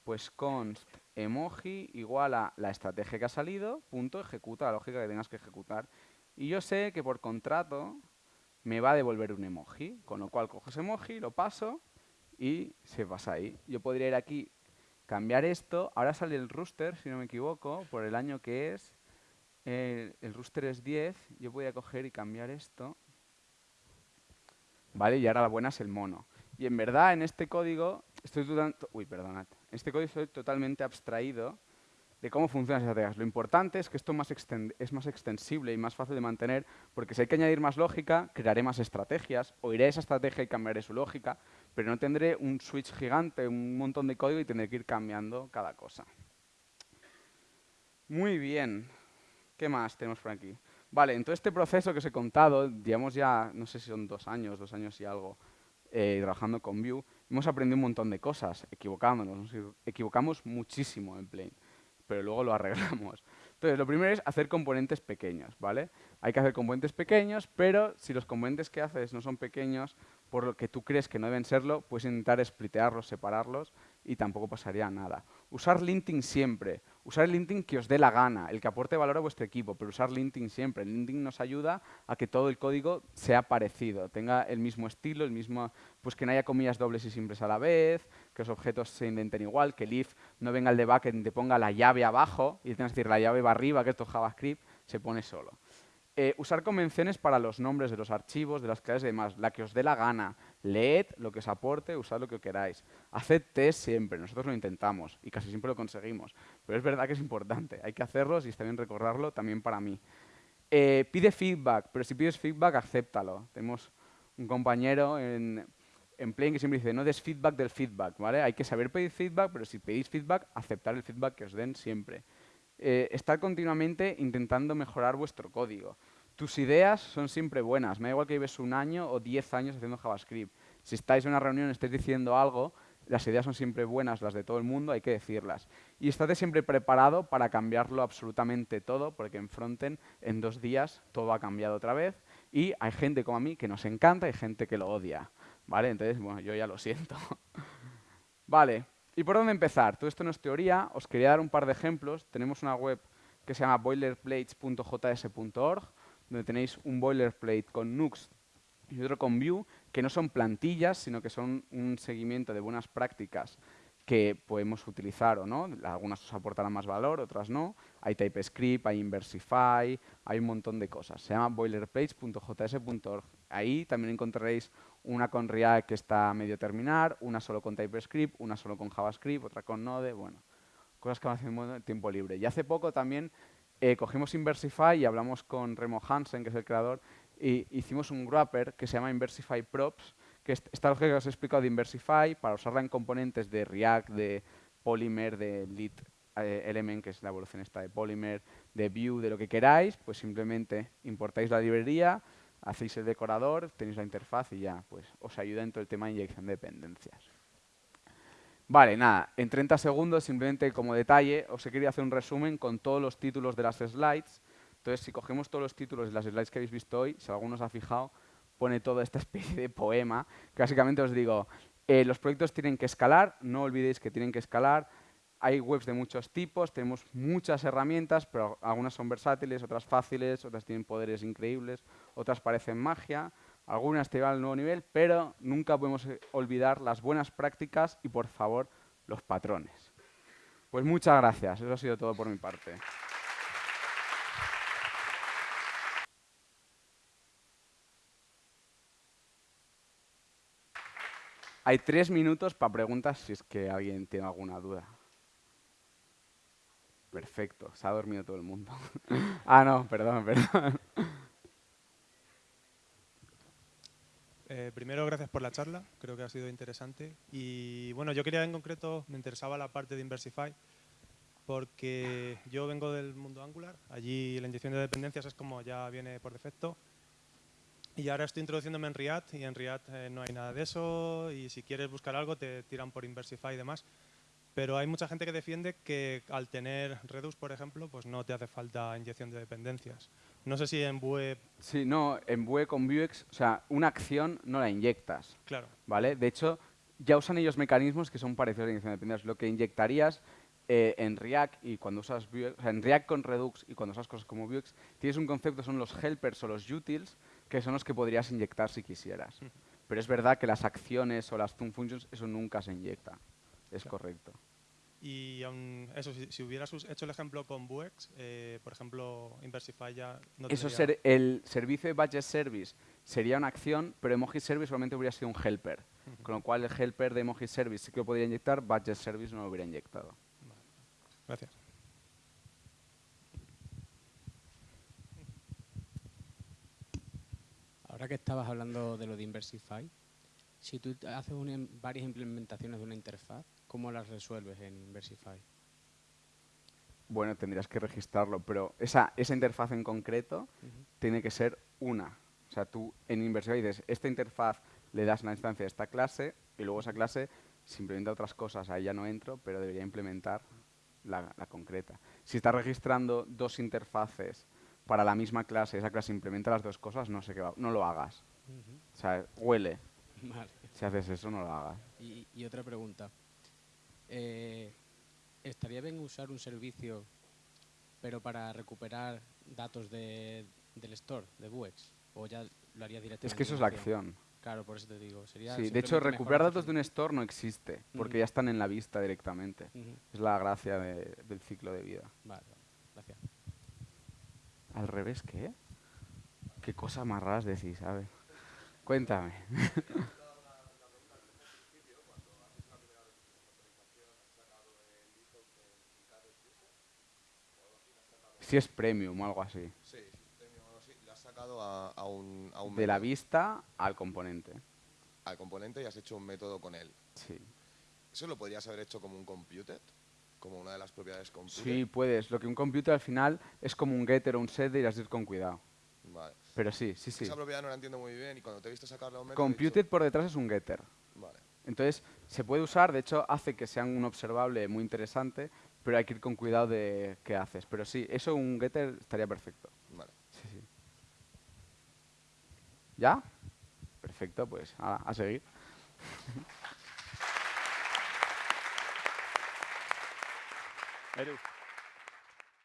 Pues const emoji igual a la estrategia que ha salido, punto, ejecuta la lógica que tengas que ejecutar. Y yo sé que por contrato me va a devolver un emoji, con lo cual cojo ese emoji, lo paso y se pasa ahí. Yo podría ir aquí, cambiar esto, ahora sale el rooster, si no me equivoco, por el año que es, el, rooster es 10, yo voy a coger y cambiar esto, ¿vale? Y ahora la buena es el mono. Y en verdad, en este código, estoy dudando... Uy, perdonad. Este código estoy totalmente abstraído de cómo funcionan esas estrategias. Lo importante es que esto es más extensible y más fácil de mantener, porque si hay que añadir más lógica, crearé más estrategias, o iré esa estrategia y cambiaré su lógica, pero no tendré un switch gigante, un montón de código y tendré que ir cambiando cada cosa. Muy bien. ¿Qué más tenemos por aquí? Vale, en todo este proceso que os he contado, digamos ya, no sé si son dos años, dos años y algo, eh, trabajando con Vue, hemos aprendido un montón de cosas, equivocándonos. Nos equivocamos muchísimo en Plane, pero luego lo arreglamos. Entonces, lo primero es hacer componentes pequeños, ¿vale? Hay que hacer componentes pequeños, pero si los componentes que haces no son pequeños, por lo que tú crees que no deben serlo, puedes intentar splitearlos, separarlos y tampoco pasaría nada. Usar linting siempre. Usar el linting que os dé la gana, el que aporte valor a vuestro equipo, pero usar linting siempre. El linting nos ayuda a que todo el código sea parecido, tenga el mismo estilo, el mismo, pues que no haya comillas dobles y simples a la vez, que los objetos se indenten igual, que el if no venga el de backend te ponga la llave abajo y tengas que decir la llave va arriba, que esto es JavaScript, se pone solo. Eh, usar convenciones para los nombres de los archivos, de las clases y demás, la que os dé la gana. Leed lo que os aporte, usad lo que queráis. Haced test siempre, nosotros lo intentamos y casi siempre lo conseguimos. Pero es verdad que es importante, hay que hacerlos y está bien recordarlo también para mí. Eh, pide feedback, pero si pides feedback, acéptalo. Tenemos un compañero en, en Play que siempre dice, no des feedback del feedback, ¿vale? Hay que saber pedir feedback, pero si pedís feedback, aceptar el feedback que os den siempre eh, estar continuamente intentando mejorar vuestro código. Tus ideas son siempre buenas, me da igual que lleves un año o diez años haciendo JavaScript. Si estáis en una reunión y estáis diciendo algo, las ideas son siempre buenas, las de todo el mundo, hay que decirlas. Y estate siempre preparado para cambiarlo absolutamente todo, porque en Frontend en dos días todo ha cambiado otra vez y hay gente como a mí que nos encanta y gente que lo odia. ¿Vale? Entonces, bueno, yo ya lo siento. [LAUGHS] vale, ¿Y por dónde empezar? Todo esto no es teoría, os quería dar un par de ejemplos. Tenemos una web que se llama boilerplates.js.org, donde tenéis un boilerplate con Nux y otro con Vue, que no son plantillas, sino que son un seguimiento de buenas prácticas que podemos utilizar o no. Algunas os aportarán más valor, otras no. Hay TypeScript, hay Inversify, hay un montón de cosas. Se llama boilerplates.js.org. Ahí también encontraréis una con React que está a medio terminar, una solo con TypeScript, una solo con JavaScript, otra con Node, bueno, cosas que van haciendo en tiempo libre. Y hace poco también eh, cogimos Inversify y hablamos con Remo Hansen, que es el creador, y hicimos un wrapper que se llama Inversify Props, que es esta lógica que os he explicado de Inversify para usarla en componentes de React, de Polymer, de Lead eh, Element, que es la evolución esta de Polymer, de Vue, de lo que queráis, pues simplemente importáis la librería, hacéis el decorador, tenéis la interfaz y ya, pues os ayuda en todo el tema de inyección de dependencias. Vale, nada, en 30 segundos, simplemente como detalle, os he querido hacer un resumen con todos los títulos de las slides. Entonces, si cogemos todos los títulos de las slides que habéis visto hoy, si alguno os ha fijado, pone toda esta [LAUGHS] especie de poema, básicamente os digo, eh, los proyectos tienen que escalar, no olvidéis que tienen que escalar, hay webs de muchos tipos, tenemos muchas herramientas, pero algunas son versátiles, otras fáciles, otras tienen poderes increíbles, otras parecen magia, algunas te llevan al nuevo nivel, pero nunca podemos eh, olvidar las buenas prácticas y, por favor, los patrones. Pues muchas gracias, eso ha sido todo por mi parte. Hay tres minutos para preguntas si es que alguien tiene alguna duda. Perfecto, se ha dormido todo el mundo. [LAUGHS] ah, no, perdón, [LAUGHS] perdón. Eh, primero, gracias por la charla, creo que ha sido interesante. Y bueno, yo quería en concreto, me interesaba la parte de Inversify, porque yo vengo del mundo Angular, allí la inyección de dependencias es como ya viene por defecto. Y ahora estoy introduciéndome en React y en React eh, no hay nada de eso y si quieres buscar algo te tiran por Inversify y demás. Pero hay mucha gente que defiende que al tener Redux, por ejemplo, pues no te hace falta inyección de dependencias. No sé si en Vue... Sí, no, en Vue con Vuex, o sea, una acción no la inyectas. Claro. ¿Vale? De hecho, ya usan ellos mecanismos que son parecidos a la inyección de dependencias. Lo que inyectarías eh, en React y cuando usas Vuex, o sea, en React con Redux y cuando usas cosas como Vuex, tienes un concepto, son los helpers o los utils, que son los que podrías inyectar si quisieras. Pero es verdad que las acciones o las zoom functions, eso nunca se inyecta. Es correcto. Y eso, si, hubieras hecho el ejemplo con Vuex, eh, por ejemplo, Inversify ya no Eso ser, el servicio de Budget Service sería una acción, pero Emoji Service solamente hubiera sido un helper. Con lo cual el helper de Emoji Service sí que lo podría inyectar, Budget Service no lo hubiera inyectado. Gracias. Ahora que estabas hablando de lo de Inversify, si tú haces varias implementaciones de una interfaz, ¿cómo las resuelves en Inversify? Bueno, tendrías que registrarlo, pero esa, esa interfaz en concreto tiene que ser una. O sea, tú en Inversify dices, esta interfaz le das una instancia de esta clase y luego esa clase se implementa otras cosas. Ahí ya no entro, pero debería implementar la, concreta. Si estás registrando dos interfaces para la misma clase, esa clase implementa las dos cosas, no sé qué va, no lo hagas. O sea, huele. [LAUGHS] Si haces eso, no lo hagas. Y, otra pregunta. Eh, ¿Estaría bien usar un servicio, pero para recuperar datos de, del store, de Vuex? ¿O ya lo haría directamente? Es que eso es la acción. Claro, por eso te digo. Sería sí, de hecho, recuperar datos de un store no existe, porque ya están en la vista directamente. Es la gracia del ciclo de vida. Vale, gracias. ¿Al revés qué? Qué cosas más raras decís, ver. Cuéntame. [LAUGHS] si es premium o algo así. Sí, premium o algo así. Le has sacado a, a un, a un De la vista al componente. al componente y has hecho un método con él. Sí. ¿Eso lo podrías haber hecho como un computed? Como una de las propiedades computed. Sí, puedes. Lo que un computer al final es como un getter o un setter y has de ir con cuidado. Vale. Pero sí, sí, sí. Esa propiedad no la entiendo muy bien y cuando te he visto sacarle a un método... he dicho, Computed por detrás es un getter. Vale. Entonces, se puede usar, de hecho, hace que sea un observable muy interesante, pero hay que ir con cuidado de qué haces. Pero sí, eso un getter estaría perfecto. Vale. Sí, sí. ¿Ya? Perfecto, pues a, a seguir. [LAUGHS] Edu.